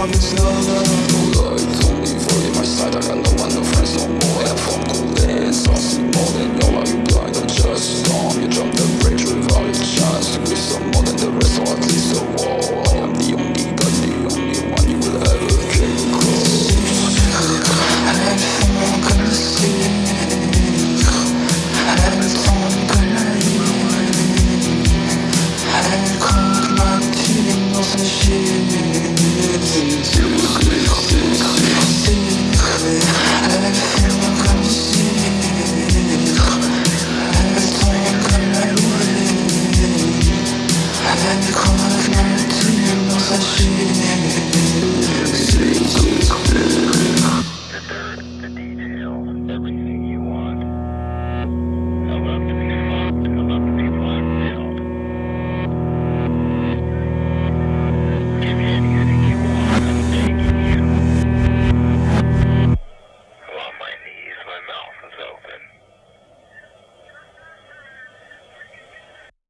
promise, no, no, no, no, no, no, no, no, no, no, no, no, myself. And so